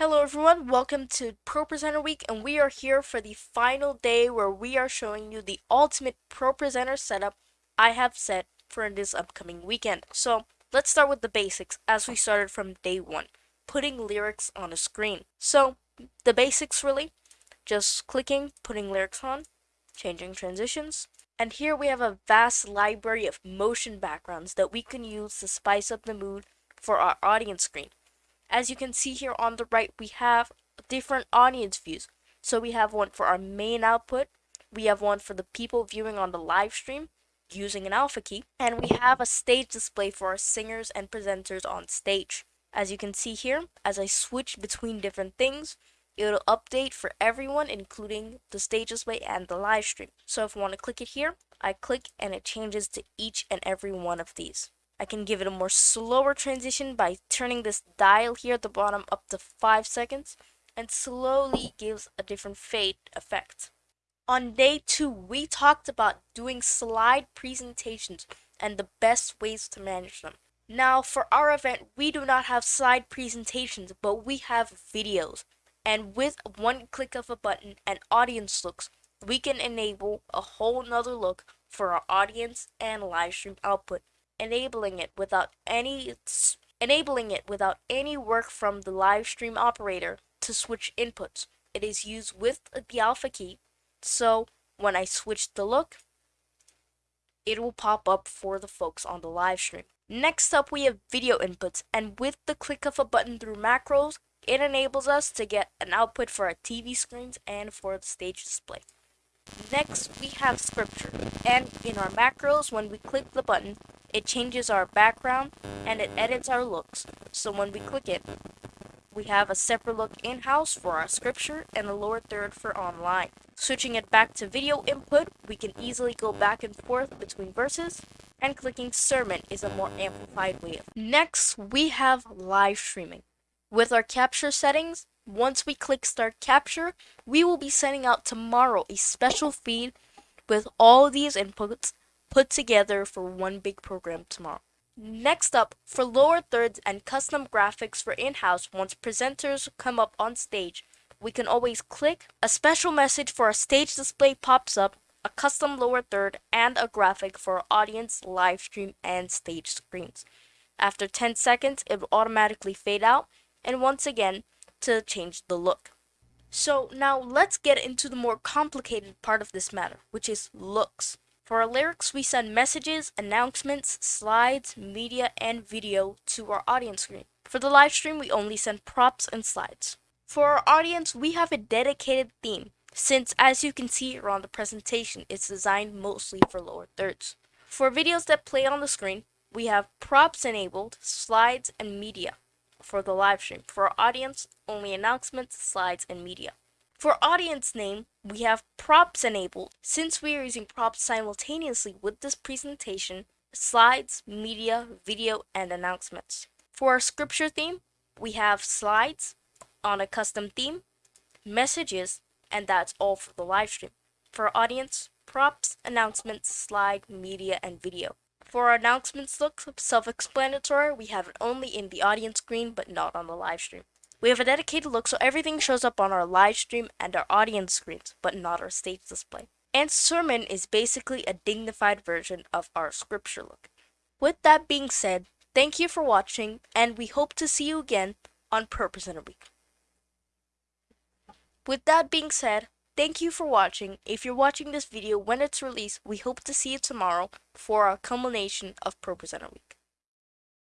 Hello everyone, welcome to ProPresenter Week and we are here for the final day where we are showing you the ultimate ProPresenter setup I have set for this upcoming weekend. So let's start with the basics as we started from day one, putting lyrics on a screen. So the basics really, just clicking, putting lyrics on, changing transitions, and here we have a vast library of motion backgrounds that we can use to spice up the mood for our audience screen. As you can see here on the right, we have different audience views. So we have one for our main output, we have one for the people viewing on the live stream using an alpha key, and we have a stage display for our singers and presenters on stage. As you can see here, as I switch between different things, it'll update for everyone including the stage display and the live stream. So if I want to click it here, I click and it changes to each and every one of these. I can give it a more slower transition by turning this dial here at the bottom up to 5 seconds and slowly gives a different fade effect. On day 2, we talked about doing slide presentations and the best ways to manage them. Now, for our event, we do not have slide presentations, but we have videos. And with one click of a button and audience looks, we can enable a whole nother look for our audience and live stream output enabling it without any enabling it without any work from the live stream operator to switch inputs. It is used with the alpha key, so when I switch the look, it will pop up for the folks on the live stream. Next up, we have video inputs, and with the click of a button through macros, it enables us to get an output for our TV screens and for the stage display. Next, we have scripture, and in our macros, when we click the button, it changes our background and it edits our looks. So when we click it, we have a separate look in-house for our scripture and a lower third for online. Switching it back to video input, we can easily go back and forth between verses, and clicking sermon is a more amplified way. Next, we have live streaming. With our capture settings, once we click start capture, we will be sending out tomorrow a special feed with all these inputs put together for one big program tomorrow. Next up, for lower thirds and custom graphics for in-house once presenters come up on stage, we can always click, a special message for a stage display pops up, a custom lower third, and a graphic for audience, live stream, and stage screens. After 10 seconds, it will automatically fade out, and once again, to change the look. So now let's get into the more complicated part of this matter, which is looks. For our lyrics, we send messages, announcements, slides, media, and video to our audience screen. For the live stream, we only send props and slides. For our audience, we have a dedicated theme, since as you can see here on the presentation, it's designed mostly for lower thirds. For videos that play on the screen, we have props enabled, slides, and media for the live stream. For our audience, only announcements, slides, and media. For audience name, we have props enabled. Since we are using props simultaneously with this presentation, slides, media, video, and announcements. For our scripture theme, we have slides on a custom theme, messages, and that's all for the live stream. For audience, props, announcements, slide, media, and video. For our announcements look self-explanatory, we have it only in the audience screen but not on the live stream. We have a dedicated look so everything shows up on our live stream and our audience screens, but not our stage display. And Sermon is basically a dignified version of our scripture look. With that being said, thank you for watching, and we hope to see you again on ProPresenter Week. With that being said, thank you for watching. If you're watching this video when it's released, we hope to see you tomorrow for our culmination of ProPresenter Week.